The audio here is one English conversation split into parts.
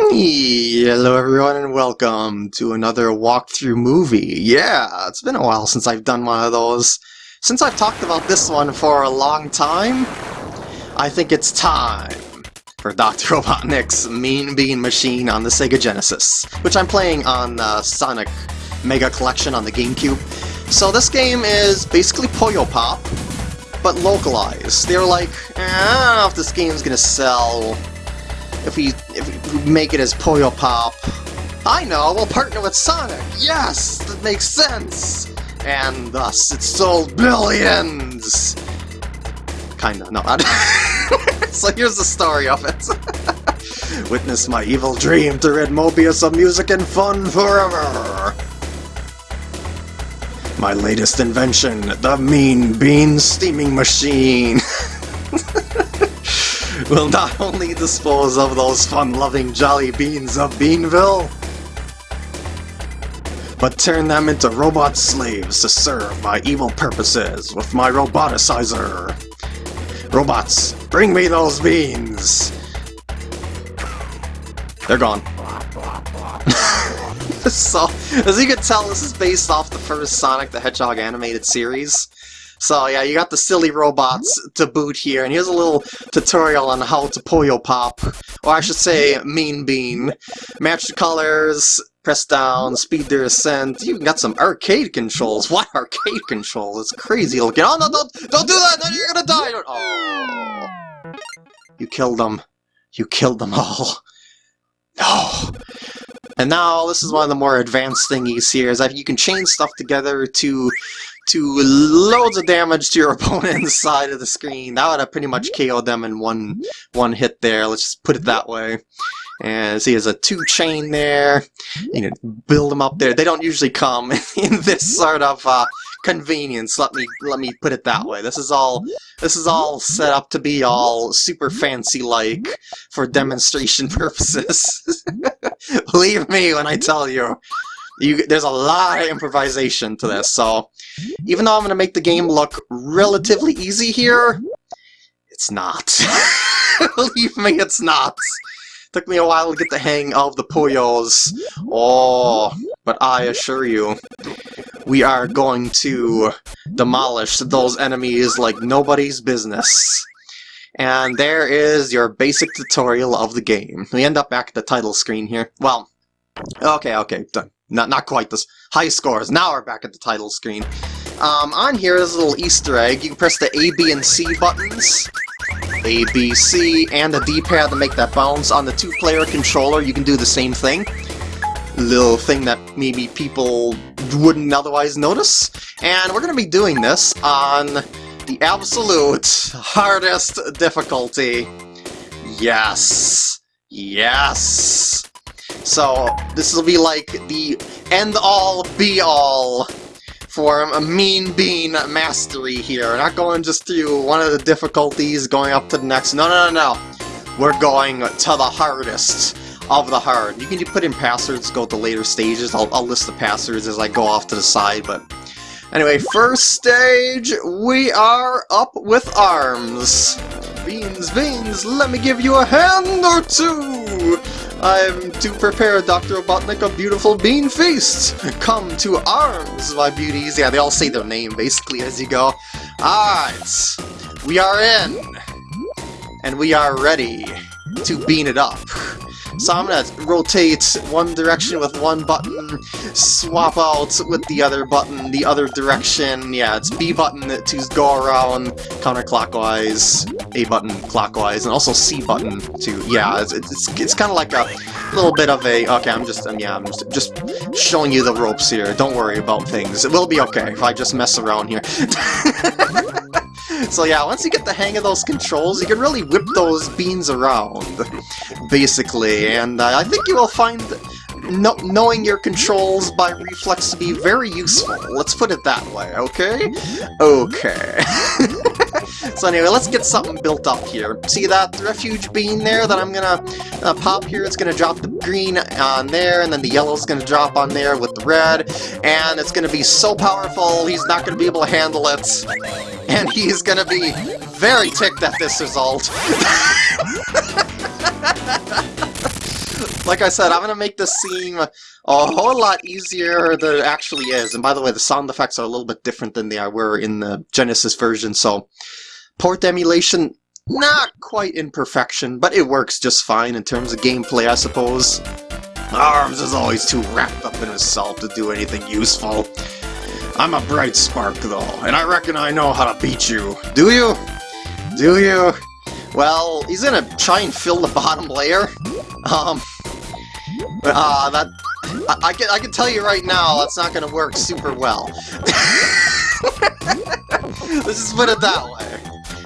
Hello everyone and welcome to another walkthrough movie. Yeah, it's been a while since I've done one of those. Since I've talked about this one for a long time, I think it's time for Dr. Robotnik's Mean Bean Machine on the Sega Genesis, which I'm playing on uh, Sonic Mega Collection on the GameCube. So this game is basically Puyo Pop, but localized. They're like, eh, I don't know if this game's gonna sell if we, if we make it as Puyo Pop. I know, we'll partner with Sonic! Yes! That makes sense! And thus, it sold billions! Kinda, no. so here's the story of it. Witness my evil dream to rid Mobius of music and fun forever! My latest invention, the Mean Bean Steaming Machine! will not only dispose of those fun-loving jolly beans of Beanville, but turn them into robot slaves to serve my evil purposes with my roboticizer. Robots, bring me those beans! They're gone. so, as you can tell, this is based off the first Sonic the Hedgehog animated series. So yeah, you got the silly robots mm-hmm. to boot here, and here's a little tutorial on how to Puyo Pop, or I should say mm-hmm. Mean Bean. Match the colors, press down, mm-hmm. speed their ascent. You got some arcade controls. What arcade controls? It's crazy looking. Oh no, don't, don't do that! Then you're gonna die! Oh. You killed them. You killed them all. No! And now, this is one of the more advanced thingies here, is that you can chain stuff together to to loads of damage to your opponent's side of the screen. That would have pretty much KO'd them in one one hit there, let's just put it that way. And see, there's a two chain there. You can build them up there. They don't usually come in this sort of uh, convenience. Let me let me put it that way. This is all this is all set up to be all super fancy like for demonstration purposes. Believe me when I tell you. You, there's a lot of improvisation to this, so even though I'm going to make the game look relatively easy here, it's not. Believe me, it's not. Took me a while to get the hang of the Puyos. Oh, but I assure you, we are going to demolish those enemies like nobody's business. And there is your basic tutorial of the game. We end up back at the title screen here. Well, okay, okay, done. Not, not quite this. High scores. Now we're back at the title screen. Um, on here is a little Easter egg. You can press the A, B, and C buttons. A, B, C, and the D-pad to make that bounce. On the two-player controller, you can do the same thing. Little thing that maybe people wouldn't otherwise notice. And we're going to be doing this on the absolute hardest difficulty. Yes. Yes. So this will be like the end-all, be-all for a Mean Bean mastery here. We're not going just through one of the difficulties, going up to the next. No, no, no, no. We're going to the hardest of the hard. You can put in passwords, go to later stages. I'll, I'll list the passwords as I go off to the side, but... Anyway, first stage, we are up with arms. Beans, beans, let me give you a hand or two! I'm to prepare Dr. Robotnik a beautiful bean feast! Come to arms, my beauties! Yeah, they all say their name, basically, as you go. Alright, we are in! And we are ready to bean it up. So I'm gonna rotate one direction with one button, swap out with the other button, the other direction. Yeah, it's B button to go around counterclockwise, A button clockwise, and also C button to, yeah, it's, it's, it's kind of like a little bit of a, okay, I'm just, um, yeah, I'm just, just showing you the ropes here. Don't worry about things. It will be okay if I just mess around here. So yeah, once you get the hang of those controls, you can really whip those beans around, basically, and uh, I think you will find no knowing your controls by reflex to be very useful. Let's put it that way, okay? Okay. so anyway, let's get something built up here. See that refuge bean there that I'm gonna uh, pop here? It's gonna drop the green on there, and then the yellow's gonna drop on there with the red, and it's gonna be so powerful, he's not gonna be able to handle it and he's gonna be very ticked at this result. like I said, I'm gonna make this seem a whole lot easier than it actually is. And by the way, the sound effects are a little bit different than they were in the Genesis version, so port emulation, not quite in perfection, but it works just fine in terms of gameplay, I suppose. Arms is always too wrapped up in himself to do anything useful. I'm a bright spark, though, and I reckon I know how to beat you. Do you? Do you? Well, he's gonna try and fill the bottom layer. Um, uh, that... I, I, can, I can tell you right now, that's not gonna work super well. Let's just put it that way.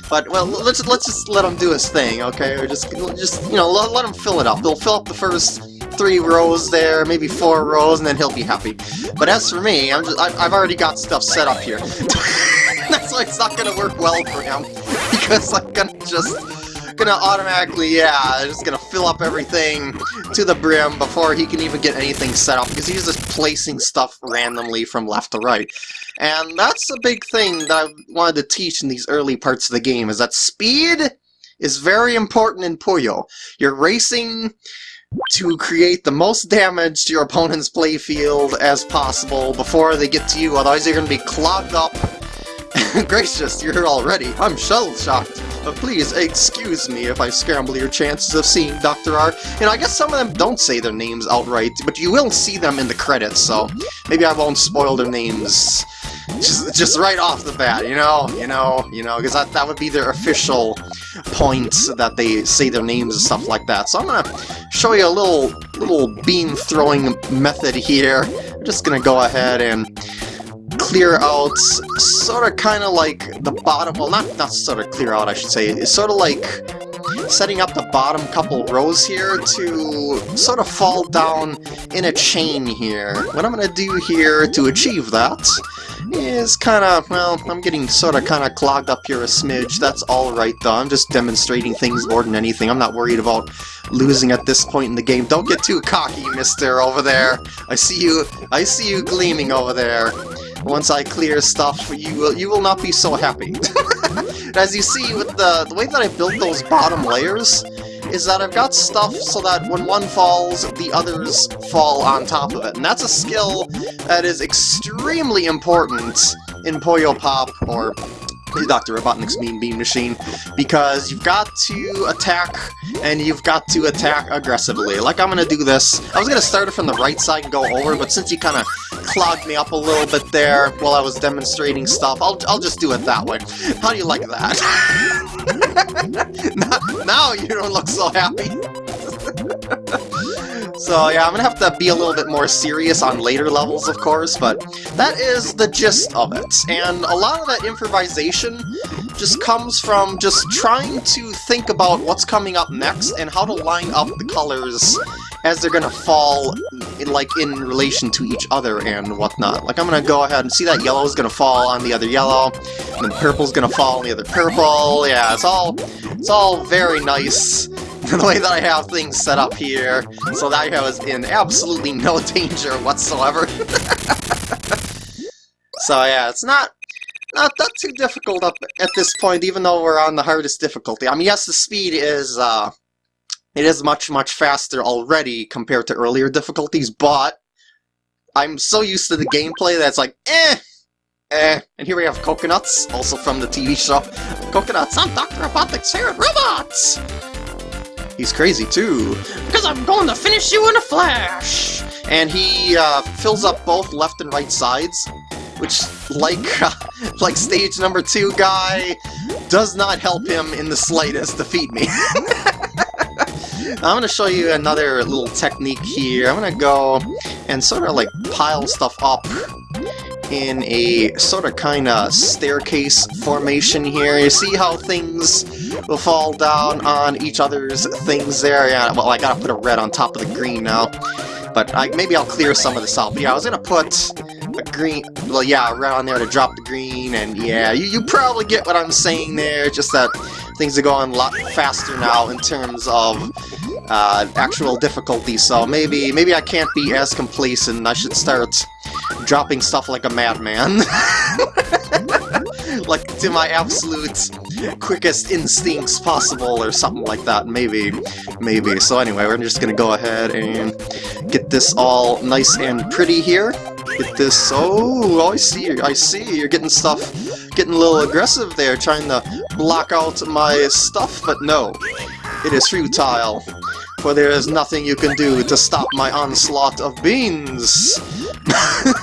But, well, let's let's just let him do his thing, okay? Or just, just you know, let, let him fill it up. They'll fill up the first three rows there, maybe four rows, and then he'll be happy. But as for me, I'm just, I, have already got stuff set up here. That's why it's not gonna work well for him, because I'm gonna just gonna automatically, yeah, just gonna fill up everything to the brim before he can even get anything set up, because he's just placing stuff randomly from left to right. And that's a big thing that I wanted to teach in these early parts of the game, is that speed is very important in Puyo. You're racing to create the most damage to your opponent's playfield as possible before they get to you, otherwise you're going to be clogged up. Gracious, you're here already. I'm shell-shocked. But please, excuse me if I scramble your chances of seeing Dr. R. You know, I guess some of them don't say their names outright, but you will see them in the credits, so maybe I won't spoil their names just just right off the bat, you know, you know, you know, because that, that would be their official point that they say their names and stuff like that. So I'm gonna show you a little little beam throwing method here. I'm just gonna go ahead and clear out sort of kind of like the bottom, well not, not sort of clear out I should say, it's sort of like setting up the bottom couple rows here to sort of fall down in a chain here. What I'm going to do here to achieve that is kind of, well, I'm getting sort of kind of clogged up here a smidge. That's alright though, I'm just demonstrating things more than anything. I'm not worried about losing at this point in the game. Don't get too cocky, mister, over there. I see you, I see you gleaming over there. Once I clear stuff, for you will, you will not be so happy. As you see, with the, the way that I built those bottom layers, is that I've got stuff so that when one falls, the others fall on top of it. And that's a skill that is extremely important in Puyo Pop, or Dr. Robotnik's Mean Bean Machine, because you've got to attack, and you've got to attack aggressively. Like I'm gonna do this. I was gonna start it from the right side and go over, but since you kind of clogged me up a little bit there while I was demonstrating stuff, I'll, I'll just do it that way. How do you like that? now, now you don't look so happy. So yeah, I'm gonna have to be a little bit more serious on later levels, of course, but that is the gist of it. And a lot of that improvisation just comes from just trying to think about what's coming up next and how to line up the colors as they're gonna fall in, like in relation to each other and whatnot. Like I'm gonna go ahead and see that yellow is gonna fall on the other yellow, and then purple's gonna fall on the other purple. Yeah, it's all it's all very nice the way that I have things set up here, so that I was in absolutely no danger whatsoever. so yeah, it's not not that too difficult up at this point, even though we're on the hardest difficulty. I mean, yes, the speed is, uh, it is much, much faster already compared to earlier difficulties, but I'm so used to the gameplay that's like, eh, eh. And here we have Coconuts, also from the TV show. Coconuts, I'm Dr. Robotnik's favorite robots! He's crazy too, because I'm going to finish you in a flash! And he uh, fills up both left and right sides, which, like, uh, like stage number two guy, does not help him in the slightest defeat me. I'm to show you another little technique here. I'm to go and sort of like pile stuff up in a sort of kind of staircase formation here. You see how things will fall down on each other's things there? Yeah, well, I gotta put a red on top of the green now. But I, maybe I'll clear some of this out. But yeah, I was gonna put a green, well yeah, on there to drop the green, and yeah, you, you probably get what I'm saying there, just that things are going a lot faster now in terms of uh, actual difficulty, so maybe maybe I can't be as complacent, I should start dropping stuff like a madman. like, to my absolute quickest instincts possible or something like that, maybe. Maybe. So anyway, we're just gonna go ahead and get this all nice and pretty here. Get this, oh, I see, I see, you're getting stuff, getting a little aggressive there, trying to block out my stuff, but no, it is futile, for there is nothing you can do to stop my onslaught of beans.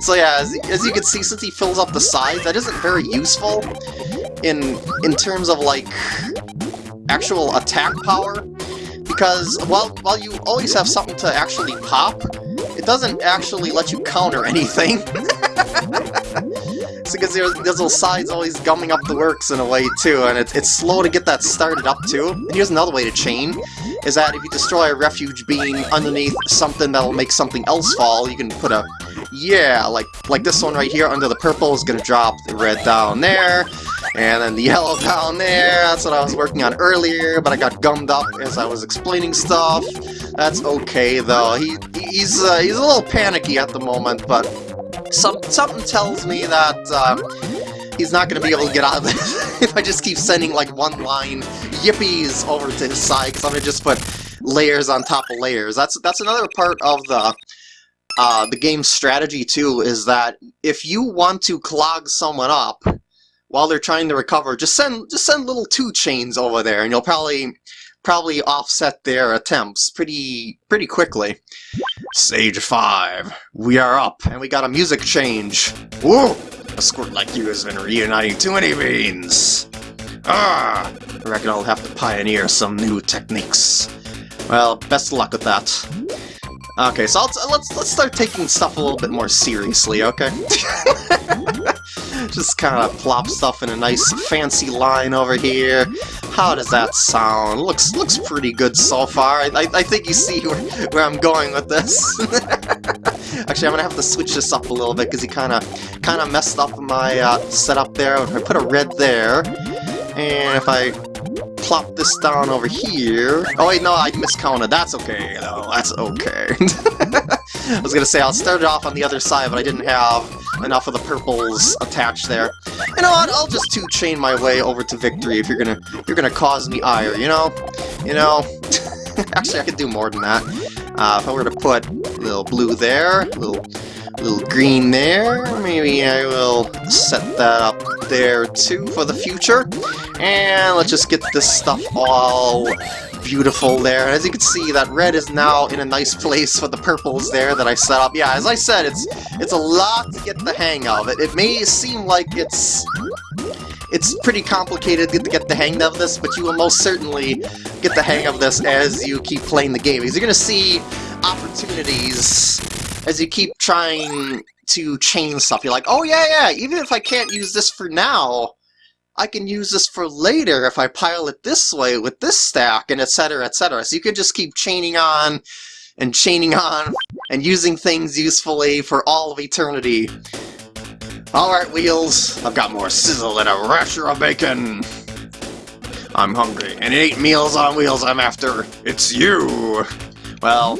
so yeah, as, as you can see, since he fills up the sides, that isn't very useful in in terms of like actual attack power, because while while you always have something to actually pop, it doesn't actually let you counter anything. it's because there's, there's little sides always gumming up the works in a way too, and it's, it's slow to get that started up too. And here's another way to chain, is that if you destroy a refuge beam underneath something that'll make something else fall, you can put a, yeah, like, like this one right here under the purple is gonna drop the red down there, and then the yellow down there, that's what I was working on earlier, but I got gummed up as I was explaining stuff. That's okay, though. He He's uh, he's a little panicky at the moment, but some something tells me that uh, he's not going to be able to get out of this if I just keep sending like one-line yippies over to his side, because I'm going to just put layers on top of layers. That's that's another part of the uh, the game's strategy too, is that if you want to clog someone up, while they're trying to recover, just send just send little two chains over there, and you'll probably probably offset their attempts pretty pretty quickly. Stage 5, we are up, and we got a music change. Whoa! A squirt like you has been reuniting too many beans! Ah! I reckon I'll have to pioneer some new techniques. Well, best luck with that. Okay, so let's let's start taking stuff a little bit more seriously, okay? Just kind of plop stuff in a nice fancy line over here. How does that sound? Looks looks pretty good so far. I, I, I think you see where, where I'm going with this. Actually, I'm gonna have to switch this up a little bit because he kind of kind of messed up my uh, setup there. I put a red there, and if I plop this down over here... Oh wait, no, I miscounted. That's okay, though. That's okay. I was gonna say, I'll start it off on the other side, but I didn't have enough of the purples attached there. You know what, I'll just two-chain my way over to victory if you're gonna you're gonna cause me ire, you know? You know? Actually, I could do more than that. Uh, if I were to put a little blue there, a little, a little green there, maybe I will set that up there too for the future. And let's just get this stuff all beautiful there. As you can see, that red is now in a nice place for the purples there that I set up. Yeah, as I said, it's it's a lot to get the hang of. It, it may seem like it's it's pretty complicated to get the hang of this, but you will most certainly get the hang of this as you keep playing the game. Because you're going to see opportunities as you keep trying to chain stuff. You're like, oh yeah, yeah, even if I can't use this for now, I can use this for later if I pile it this way with this stack, and etc, etc. So you can just keep chaining on and chaining on and using things usefully for all of eternity. Alright, Wheels, I've got more sizzle than a rasher of bacon. I'm hungry, and ain't meals on wheels I'm after. It's you! Well,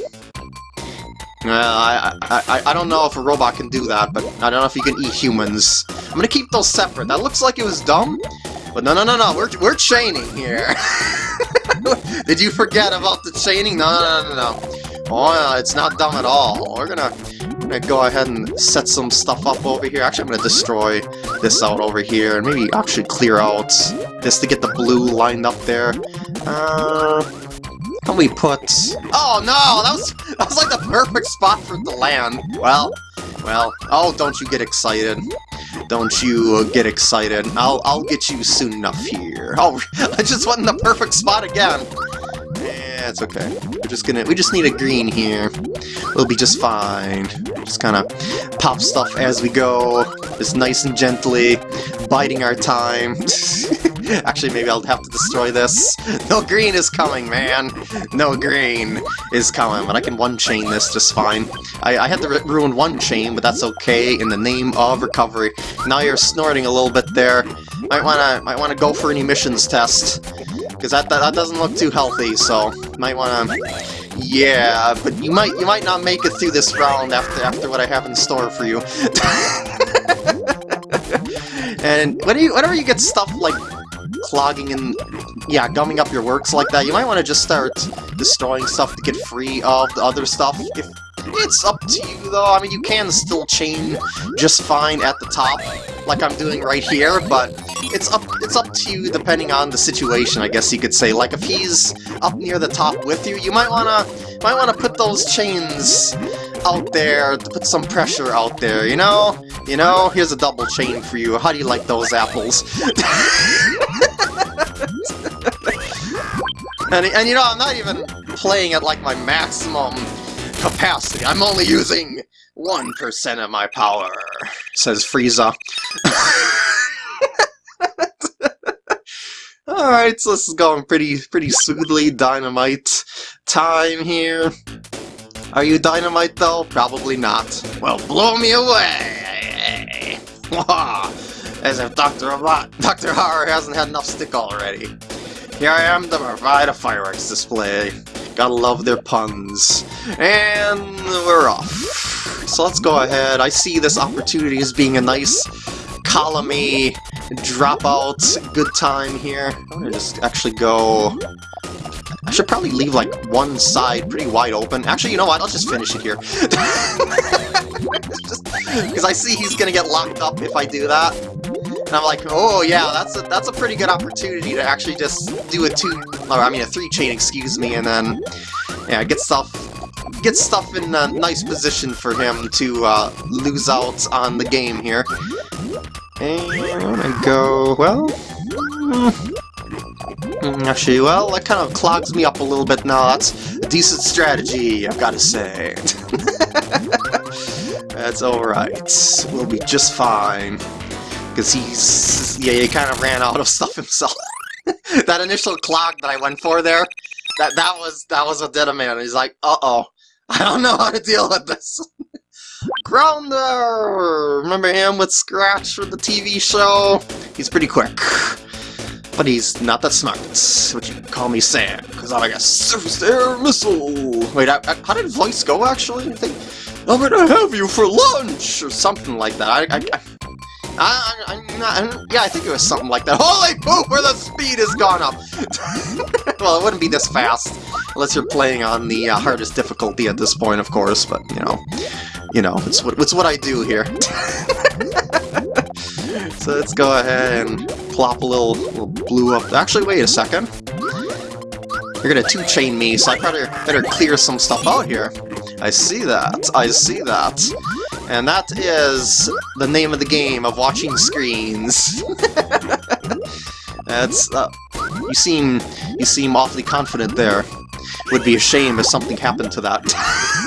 well, I, I, I don't know if a robot can do that, but I don't know if you can eat humans. I'm gonna keep those separate. That looks like it was dumb, but no, no, no, no, we're, we're chaining here. Did you forget about the chaining? No, no, no, no. Oh, it's not dumb at all. We're gonna, gonna go ahead and set some stuff up over here. Actually, I'm gonna destroy this out over here, and maybe actually clear out this to get the blue lined up there. Uh, we put... Oh no, that was, that was like the perfect spot for the land. Well, well, oh, don't you get excited. Don't you uh, get excited. I'll, I'll get you soon enough here. Oh, I just went in the perfect spot again. Yeah, it's okay. We're just gonna, we just need a green here. We'll be just fine. Just kind of pop stuff as we go, just nice and gently, biding our time. Actually, maybe I'll have to destroy this. No green is coming, man! No green is coming, but I can one-chain this just fine. I, I had to ruin one chain, but that's okay in the name of recovery. Now you're snorting a little bit there. Might wanna might wanna go for an emissions test. Because that, that, that doesn't look too healthy, so might wanna yeah, but you might you might not make it through this round after after what I have in store for you. And when you, whenever you get stuff like clogging and, yeah, gumming up your works like that, you might want to just start destroying stuff to get free of the other stuff. If It's up to you, though. I mean, you can still chain just fine at the top, like I'm doing right here, but it's up it's up to you depending on the situation, I guess you could say. Like, if he's up near the top with you, you might wanna might wanna put those chains out there to put some pressure out there, you know? You know, here's a double chain for you. How do you like those apples? and, and you know, I'm not even playing at like my maximum capacity. I'm only using 1% of my power, says Frieza. Alright, so this is going pretty pretty smoothly. Dynamite time here. Are you dynamite though? Probably not. Well, blow me away! As if Dr. Robot, Dr. Horror hasn't had enough stick already. Here I am to provide a fireworks display. Gotta love their puns. And we're off. So let's go ahead. I see this opportunity as being a nice columny dropout good time here. I'm gonna just actually go... I should probably leave like one side pretty wide open. Actually, you know what? I'll just finish it here. Because I see he's gonna get locked up if I do that. And I'm like, oh yeah, that's a that's a pretty good opportunity to actually just do a two, or I mean a three chain, excuse me, and then yeah, get stuff get stuff in a nice position for him to uh, lose out on the game here. And go well. Hmm, actually, well, that kind of clogs me up a little bit now. That's a decent strategy, I've got to say. That's alright. We'll be just fine. Because he's... Yeah, he kind of ran out of stuff himself. that initial clog that I went for there, that that was that was a dead man. He's like, uh-oh, I don't know how to deal with this. Grounder! Remember him with Scratch from the TV show? He's pretty quick. But he's not that smart, which you can call me Sam, because I'm like a surface air missile! Wait, I, I, how did voice go, actually? I think, I'm gonna have you for lunch! Or something like that. I, I, I, I'm not, yeah, I think it was something like that. Holy poop, where the speed has gone up! well, it wouldn't be this fast, unless you're playing on the uh, hardest difficulty at this point, of course, but, you know, you know, it's what, it's what I do here. so let's go ahead and plop a little, little blue up. Actually, wait a second. You're gonna two-chain me, so I better, better clear some stuff out here. I see that, I see that. And that is the name of the game of watching screens. That's, uh, you seem, you seem awfully confident there. Would be a shame if something happened to that.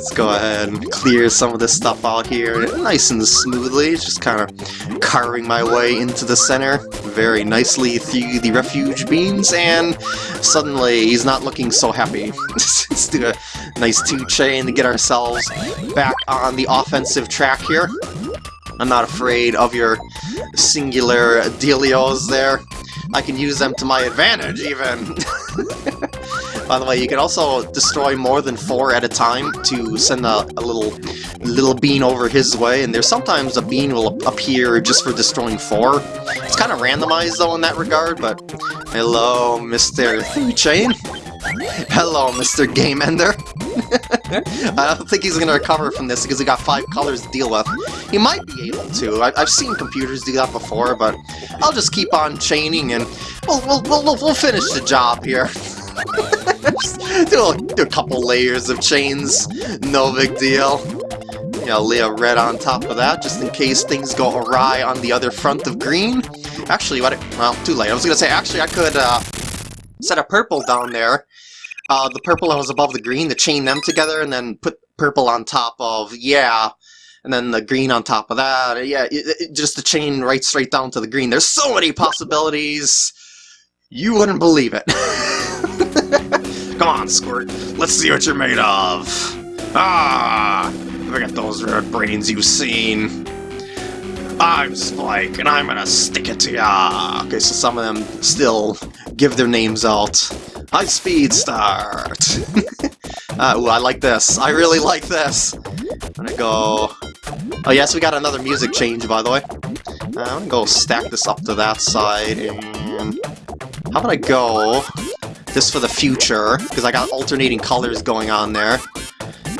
Let's go ahead and clear some of this stuff out here nice and smoothly, just kind of carving my way into the center very nicely through the refuge beams, and suddenly he's not looking so happy. Let's do a nice two-chain to get ourselves back on the offensive track here. I'm not afraid of your singular dealios there. I can use them to my advantage, even. By the way, you can also destroy more than four at a time to send a, a little little bean over his way, and there's sometimes a bean will appear just for destroying four. It's kind of randomized, though, in that regard, but... Hello, Mr. Chain. Hello, Mr. Game Ender. I don't think he's going to recover from this because he got five colors to deal with. He might be able to. I have seen computers do that before, but I'll just keep on chaining and we'll, we'll, we'll, we'll finish the job here. do, a, do a couple layers of chains, no big deal. Yeah, lay a red on top of that, just in case things go awry on the other front of green. Actually, what? well, too late. I was gonna say, actually, I could uh, set a purple down there. Uh, the purple that was above the green, to chain them together, and then put purple on top of, yeah, and then the green on top of that. Yeah, it, it, just to chain right straight down to the green. There's so many possibilities. You wouldn't believe it. Come on, Squirt. Let's see what you're made of. Ah! Look at those red brains you've seen. I'm Spike, and I'm gonna stick it to ya. Okay, so some of them still give their names out. High speed start. uh, ooh, I like this. I really like this. I'm gonna go Oh yes, we got another music change, by the way. Uh, I'm gonna go stack this up to that side, and... How about I go this for the future, because I got alternating colors going on there.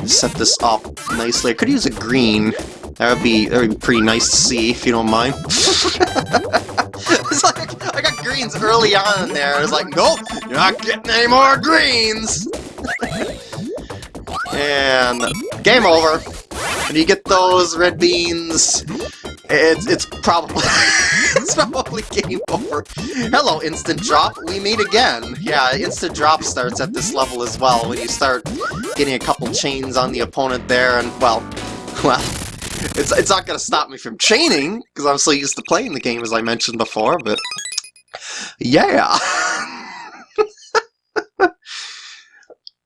Set this up nicely. I could use a green. That would be that would be pretty nice to see, if you don't mind. it's like I got greens early on in there. It's like, nope, you're not getting any more greens. and game over. When you get those red beans, it's it's probably it's probably game over. Hello, instant drop. We meet again. Yeah, instant drop starts at this level as well. When you start getting a couple chains on the opponent there, and well, well, it's it's not gonna stop me from chaining because I'm so used to playing the game as I mentioned before. But yeah.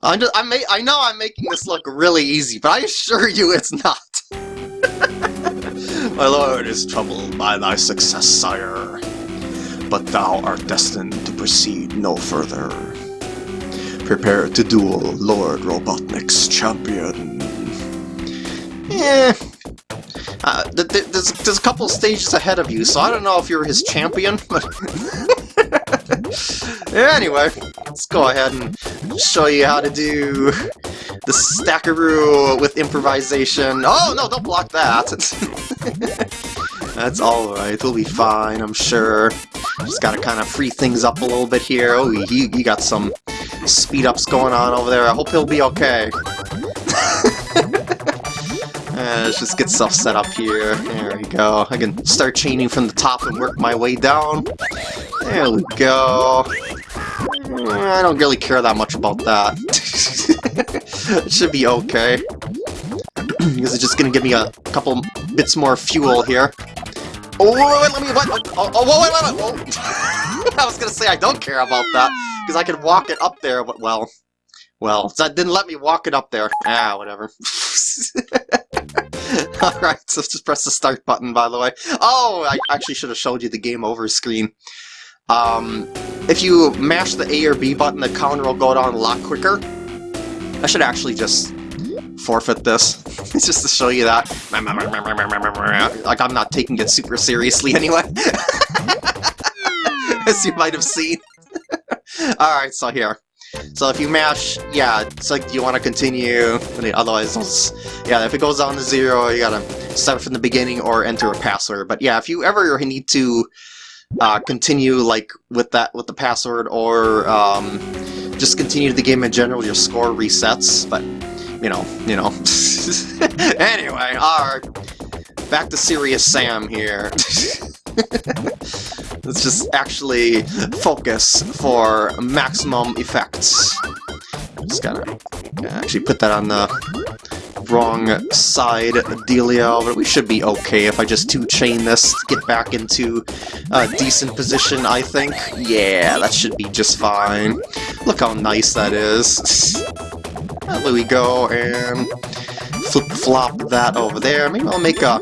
I'm just, I'm I know I'm making this look really easy, but I assure you it's not. My lord is troubled by thy success, sire, but thou art destined to proceed no further. Prepare to duel Lord Robotnik's champion. Eh. Uh, th th there's, there's a couple stages ahead of you, so I don't know if you're his champion, but... anyway, let's go ahead and show you how to do the stackaroo with improvisation. Oh, no, don't block that. That's alright, we'll be fine, I'm sure. Just gotta kind of free things up a little bit here. Oh, he, he got some speed-ups going on over there. I hope he'll be okay. Uh, let's just get stuff set up here. There we go. I can start chaining from the top and work my way down. There we go. I don't really care that much about that. it should be okay. because it's just gonna give me a couple bits more fuel here. Oh, wait, wait, let me, what? Oh, oh wait, wait, wait, oh. I was gonna say I don't care about that, because I can walk it up there, but, well, well, that didn't let me walk it up there. Ah, whatever. Alright, so just press the start button, by the way. Oh, I actually should have showed you the game over screen. Um, if you mash the A or B button, the counter will go down a lot quicker. I should actually just forfeit this, just to show you that. Like, I'm not taking it super seriously anyway. As you might have seen. Alright, so here. So if you mash, yeah, it's like you want to continue, otherwise, yeah, if it goes down to zero, you gotta start from the beginning or enter a password. But yeah, if you ever need to uh, continue like with that with the password or um, just continue the game in general, your score resets. But you know, you know. anyway, alright, back to Serious Sam here. Let's just actually focus for maximum effects. Just gotta, actually put that on the wrong side dealio, but we should be okay if I just two-chain this get back into a decent position, I think. Yeah, that should be just fine. Look how nice that is. there we go, and flip-flop that over there. Maybe I'll make a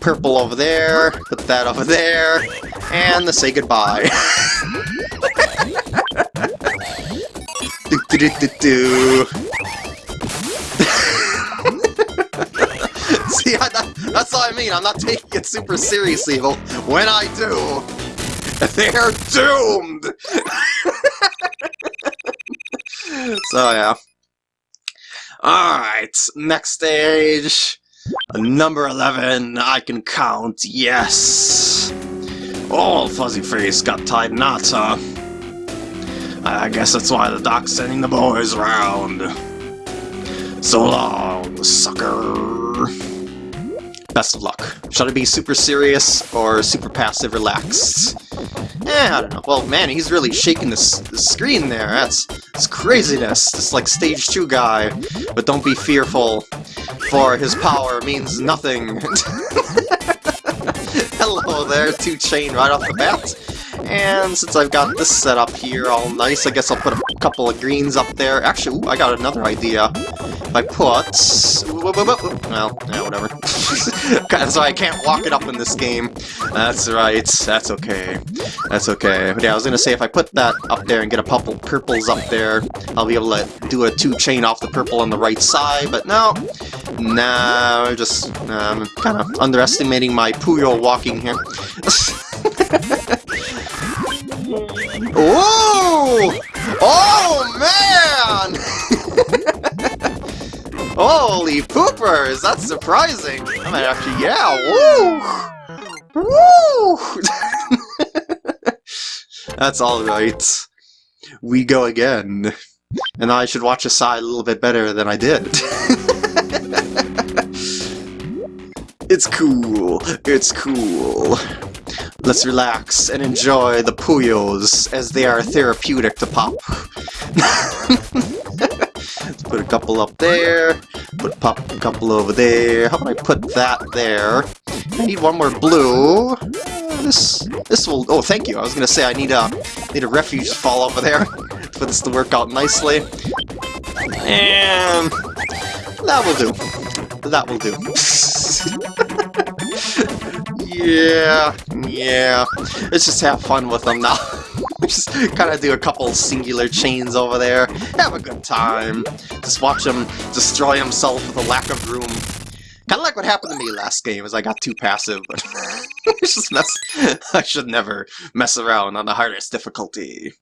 purple over there, put that over there, and the say goodbye. do, do, do, do, do, That, that's what I mean. I'm not taking it super seriously, but when I do, they're doomed! so, yeah. Alright, next stage. Number 11, I can count, yes! Oh, Fuzzy Face got tied knots, huh? I guess that's why the doc's sending the boys around. So long, sucker! Best of luck. Should I be super serious or super passive relaxed? Eh, I don't know. Well, man, he's really shaking the screen there. That's, that's craziness. It's like stage 2 guy. But don't be fearful, for his power means nothing. Hello there, two chain right off the bat. And since I've got this set up here all nice, I guess I'll put a couple of greens up there. Actually, ooh, I got another idea. I put... Well, yeah, whatever. That's why I can't walk it up in this game. That's right, that's okay. That's okay. But yeah, I was gonna say, if I put that up there and get a couple purples up there, I'll be able to do a two-chain off the purple on the right side, but no. Nah, I'm just um, kind of underestimating my Puyo walking here. oh! Oh, man! Holy poopers! That's surprising! I might actually, yeah, woo! Woo! That's alright. We go again. And I should watch Asai a little bit better than I did. it's cool. It's cool. Let's relax and enjoy the Puyos as they are therapeutic to pop. Couple up there. Put pop a couple over there. How about I put that there? I need one more blue. This this will. Oh, thank you. I was gonna say I need a need a refuge fall over there for this to work out nicely. And that will do. That will do. yeah, yeah. Let's just have fun with them now. just kind of do a couple singular chains over there. Have a good time. Just watch him destroy himself with a lack of room. Kind of like what happened to me last game, as I got too passive, but just mess. I should never mess around on the hardest difficulty.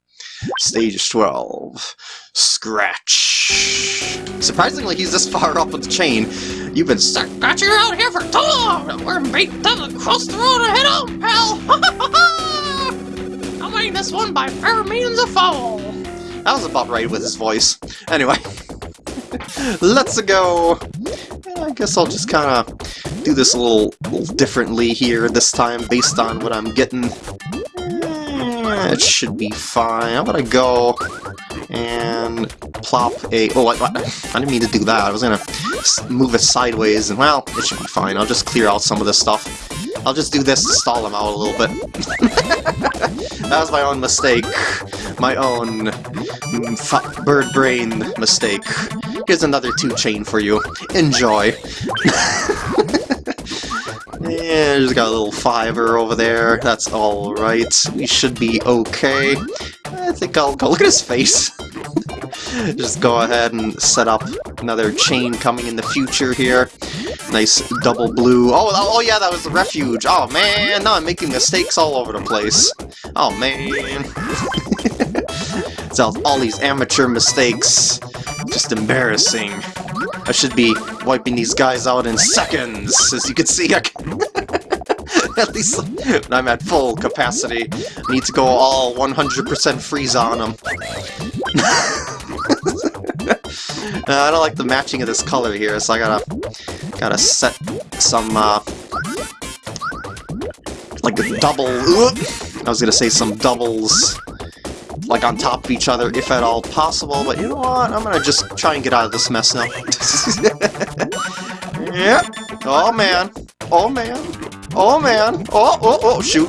Stage 12. Scratch. Surprisingly, he's this far up with the chain. You've been scratching out here for too long! We're beat doesn't cross the road ahead on, pal! I this one by fair means of foul! That was about right with his voice. Anyway. Let's go! I guess I'll just kind of do this a little, little differently here this time based on what I'm getting. It should be fine. I'm gonna go and plop a... Oh, I, I didn't mean to do that. I was to move it sideways, and well, it should be fine. I'll just clear out some of this stuff. I'll just do this to stall him out a little bit. that was my own mistake. My own mm, bird brain mistake. Here's another two chain for you. Enjoy. Yeah, just got a little fiver over there. That's alright. We should be okay. I think I'll go. Look at his face. just go ahead and set up another chain coming in the future here. Nice double blue. Oh, oh, oh yeah, that was the refuge. Oh man, now I'm making mistakes all over the place. Oh man. so all these amateur mistakes. Just embarrassing. I should be wiping these guys out in seconds. As you can see, I can at least when I'm at full capacity. I need to go all 100% freeze on them. uh, I don't like the matching of this color here, so I gotta gotta set some uh, like a double. I was gonna say some doubles like on top of each other if at all possible, but you know what? I'm gonna just try and get out of this mess now. yep. Oh man. Oh man. Oh man. Oh, oh, oh, shoot.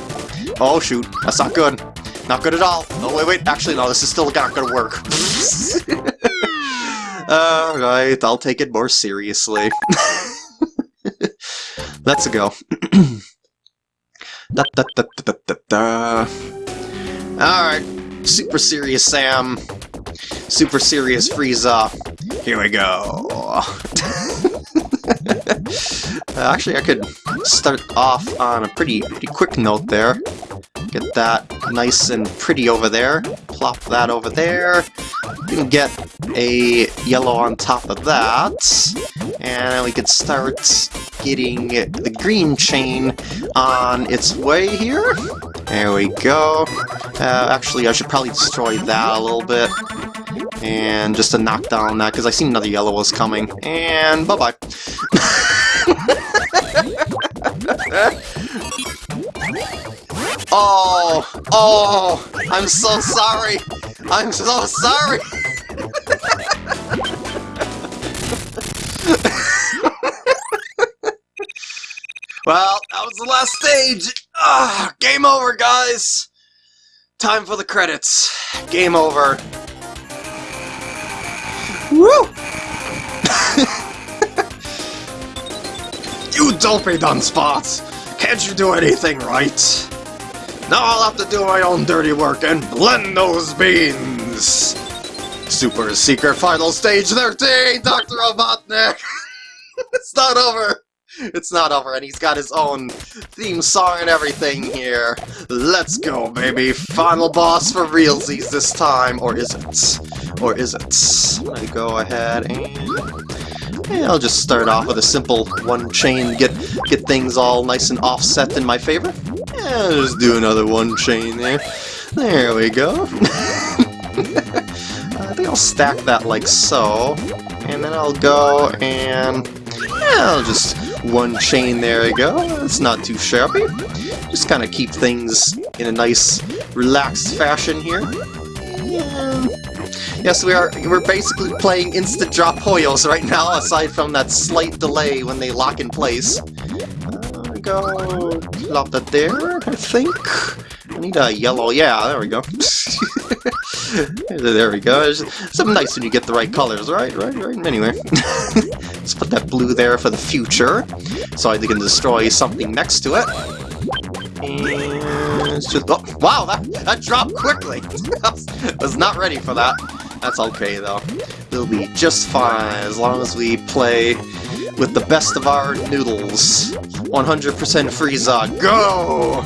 Oh shoot. That's not good. Not good at all. Oh wait, wait. Actually, no, this is still not gonna work. Alright, I'll take it more seriously. Let's go. da, da, da, da, da, da. Alright, Super Serious Sam, Super Serious Frieza. Here we go. Actually, I could start off on a pretty pretty quick note there. Get that nice and pretty over there. Plop that over there. We can get a yellow on top of that. And we could start getting the green chain on its way here. There we go. Uh, actually, I should probably destroy that a little bit. And just to knock down that, because I see another yellow was coming. And bye-bye. oh! Oh! I'm so sorry! I'm so sorry! well, that was the last stage! Ah, game over, guys! Time for the credits. Game over. Woo! you dopey Dunspots! Can't you do anything right? Now I'll have to do my own dirty work and blend those beans! Super Secret Final Stage 13, Dr. Robotnik! it's not over! It's not over, and he's got his own theme song and everything here. Let's go, baby! Final boss for realsies this time, or is it? Or is it? I'm gonna go ahead and... I'll just start off with a simple one chain, get get things all nice and offset in my favor. Yeah, just do another one chain there. There we go. I think I'll stack that like so, and then I'll go and yeah, I'll just one chain, there we go. It's not too shabby. Just kind of keep things in a nice, relaxed fashion here. Yeah. Yes, we are. We're basically playing instant drop Puyos right now, aside from that slight delay when they lock in place. Uh, go plop that there, I think. I need a yellow. Yeah, there we go. there we go. It's something nice when you get the right colors, right? Right, right. Anyway, let's put that blue there for the future, so I can destroy something next to it. And oh, wow, that that dropped quickly. I was not ready for that. That's okay though. We'll be just fine as long as we play with the best of our noodles. 100% Frieza, go!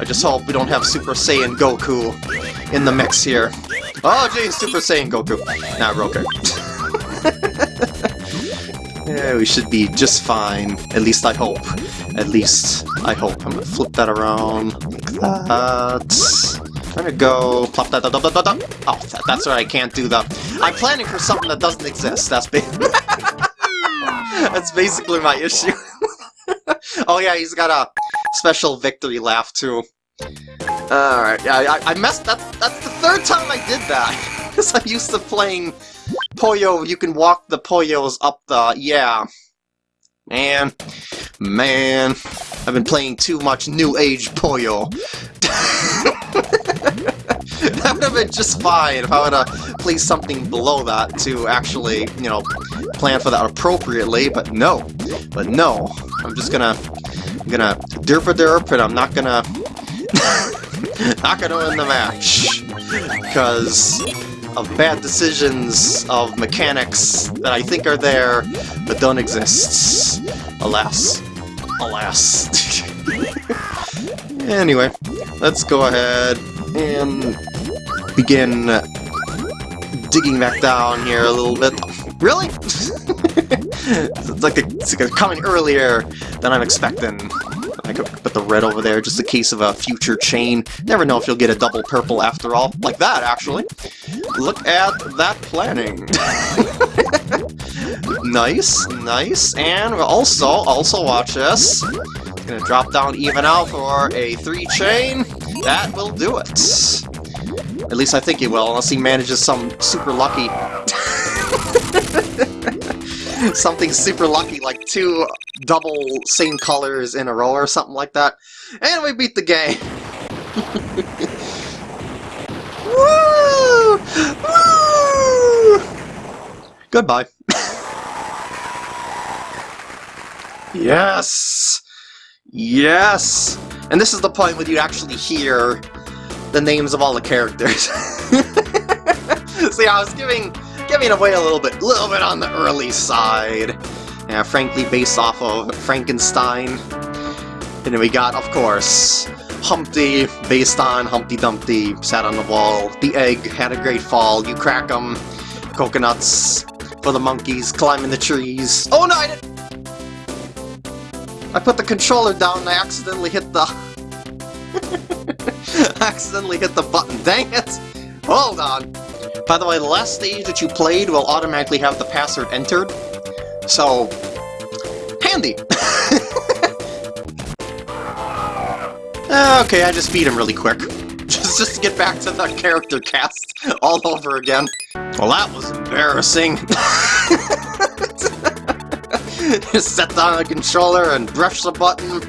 I just hope we don't have Super Saiyan Goku in the mix here. Oh, geez, Super Saiyan Goku. Nah, okay. yeah, we should be just fine. At least I hope. At least I hope. I'm gonna flip that around like that. I'm gonna go plop that. Da, da, da, da. Oh, that, that's right. I can't do that. I'm planning for something that doesn't exist. That's ba that's basically my issue. oh yeah, he's got a special victory laugh too. Alright, yeah, I, I messed that. That's the third time I did that. Because I'm used to playing Puyo, you can walk the Puyos up the. Yeah. Man. Man. I've been playing too much New Age Puyo. Would have been just fine if I would have placed something below that to actually, you know, plan for that appropriately, but no. But no. I'm just gonna... I'm gonna derp a derp, and I'm not gonna not gonna win the match because of bad decisions of mechanics that I think are there but don't exist. Alas. Alas. anyway, let's go ahead and begin uh, digging back down here a little bit. Really? it's like, it's coming earlier than I'm expecting. I could put the red over there just in case of a future chain. Never know if you'll get a double purple after all. Like that, actually. Look at that planning. nice, nice. And also, also watch this. Gonna drop down even out for a three chain. That will do it. At least I think he will, unless he manages some super lucky something super lucky, like two double same colors in a row or something like that. And we beat the game! Woo! Woo! Goodbye. yes! Yes! And this is the point where you actually hear the names of all the characters. See, I was giving giving away a little bit, a little bit on the early side. Yeah, frankly, based off of Frankenstein. And then we got, of course, Humpty, based on Humpty Dumpty, sat on the wall. The egg had a great fall. You crack them. Coconuts for the monkeys climbing the trees. Oh no, I didn't! I put the controller down and I accidentally hit the... accidentally hit the button. Dang it! Hold on. By the way, the last stage that you played will automatically have the password entered, so... handy! okay, I just beat him really quick. Just, just to get back to the character cast all over again. Well, that was embarrassing. just set down the controller and brush the button.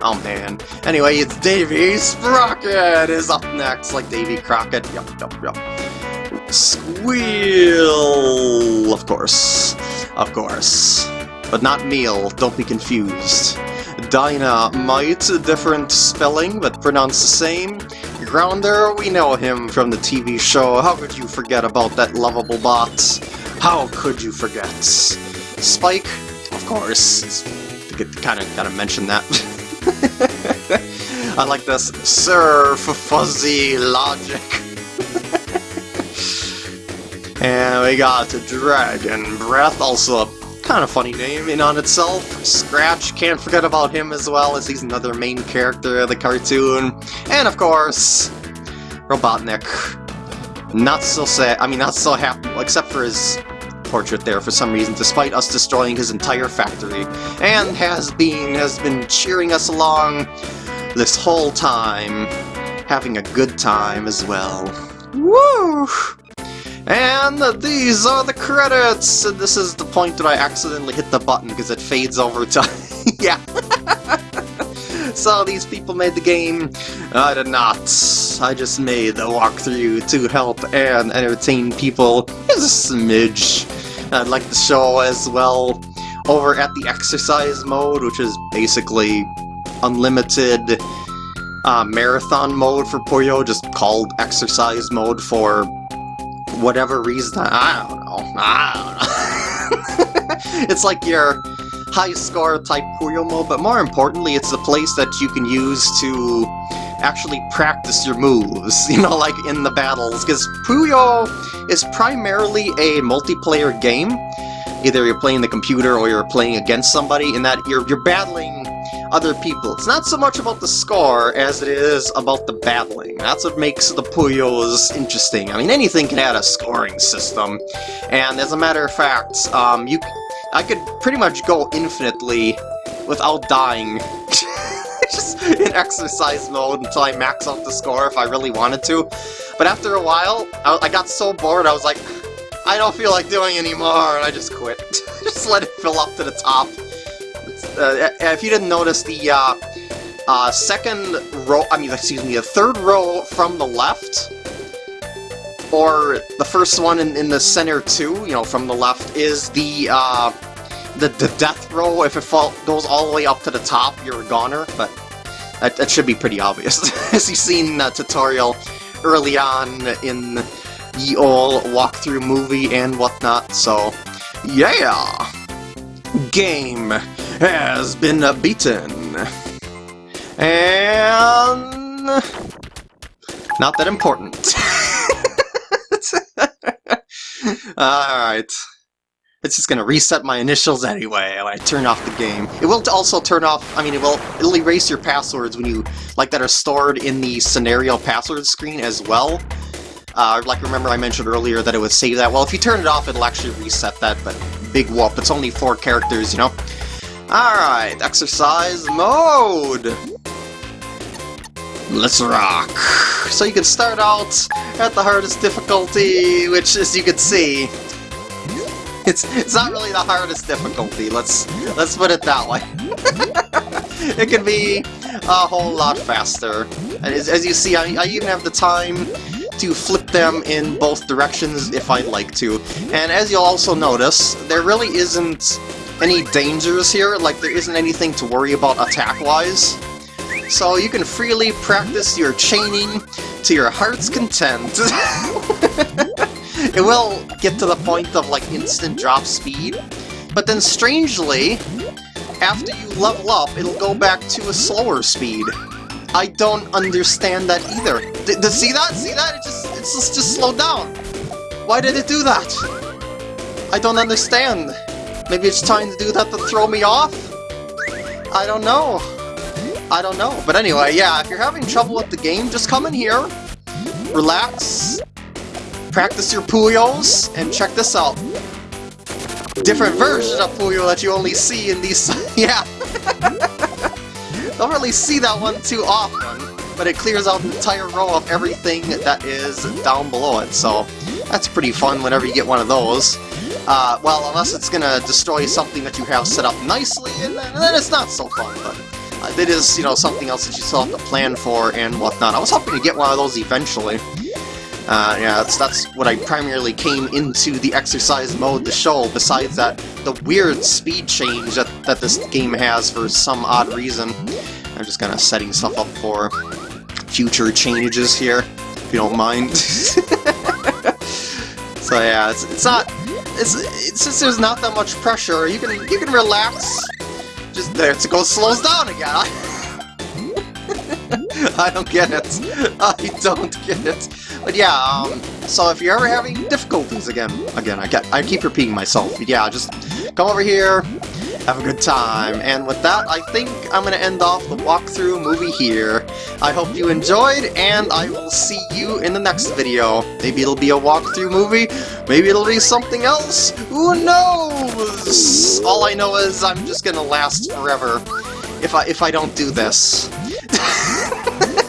Oh man. Anyway, it's Davy Sprocket is up next, like Davy Crockett. Yup, yup, yup. Skweel! Of course. Of course. But not meal, don't be confused. Dynamight, different spelling, but pronounced the same. Grounder, we know him from the TV show. How could you forget about that lovable bot? How could you forget? Spike, of course. Kind of gotta mention that. I like this Surf Fuzzy Logic. and we got Dragon Breath, also a kind of funny name in on itself. Scratch, can't forget about him as well, as he's another main character of the cartoon. And of course, Robotnik. Not so sad, I mean not so happy, except for his portrait there for some reason, despite us destroying his entire factory, and has been has been cheering us along this whole time, having a good time as well. Woo! And these are the credits! And this is the point that I accidentally hit the button because it fades over time. yeah. so these people made the game. I did not. I just made the walkthrough to help and entertain people. Here's a smidge. I'd like to show as well over at the exercise mode, which is basically unlimited uh, marathon mode for Puyo, just called exercise mode for whatever reason. I don't know. I don't know. it's like your high score type Puyo mode, but more importantly, it's the place that you can use to actually practice your moves, you know, like in the battles, because Puyo is primarily a multiplayer game. Either you're playing the computer or you're playing against somebody, in that you're, you're battling other people. It's not so much about the score as it is about the battling. That's what makes the Puyos interesting. I mean, anything can add a scoring system, and as a matter of fact, um, you, I could pretty much go infinitely without dying. In exercise mode until I max out the score if I really wanted to. But after a while, I, I got so bored, I was like, I don't feel like doing anymore, and I just quit. just let it fill up to the top. Uh, if you didn't notice, the uh, uh, second row, I mean, excuse me, the third row from the left, or the first one in, in the center too, you know, from the left, is the, uh, the, the death row. If it fall, goes all the way up to the top, you're a goner, but that, that should be pretty obvious. As you've seen the tutorial early on in the old walkthrough movie and whatnot, so yeah! Game has been beaten. And... Not that important. Alright. It's just gonna reset my initials anyway when I turn off the game. It will also turn off, I mean, it will it'll erase your passwords when you, like, that are stored in the scenario password screen as well. Uh, like, remember I mentioned earlier that it would save that. Well, if you turn it off, it'll actually reset that, but big whoop. It's only four characters, you know? Alright, exercise mode! Let's rock! So you can start out at the hardest difficulty, which, as you can see, it's it's not really the hardest difficulty. Let's let's put it that way. it can be a whole lot faster. And as, as you see, I, I even have the time to flip them in both directions if I'd like to. And as you'll also notice, there really isn't any dangers here, like there isn't anything to worry about attack-wise. So you can freely practice your chaining to your heart's content. it will get to the point of like instant drop speed, but then strangely, after you level up, it'll go back to a slower speed. I don't understand that either. D see that? See that? It just it's just, just slowed down. Why did it do that? I don't understand. Maybe it's trying to do that to throw me off? I don't know. I don't know. But anyway, yeah, if you're having trouble with the game, just come in here, relax, practice your Puyos, and check this out. Different version of Puyo that you only see in these... yeah. Don't really see that one too often, but it clears out the entire row of everything that is down below it, so that's pretty fun whenever you get one of those. Uh, well, unless it's gonna destroy something that you have set up nicely, and then, and then it's not so fun, but uh, it is, you know, something else that you still have to plan for and whatnot. I was hoping to get one of those eventually. Uh, yeah, that's, that's what I primarily came into the exercise mode to show, besides that, the weird speed change that, that this game has for some odd reason. I'm just kind of setting stuff up for future changes here, if you don't mind. So yeah, it's, it's not it's, it's since there's not that much pressure, you can you can relax. Just there to go slows down again. I don't get it. I don't get it. But yeah, um, so if you're ever having difficulties again, again, I get, I keep repeating myself. But yeah, just come over here, have a good time. And with that, I think I'm gonna end off the walkthrough movie here. I hope you enjoyed, and I will see you in the next video. Maybe it'll be a walkthrough movie, maybe it'll be something else. Who knows? All I know is I'm just gonna last forever if I if I don't do this.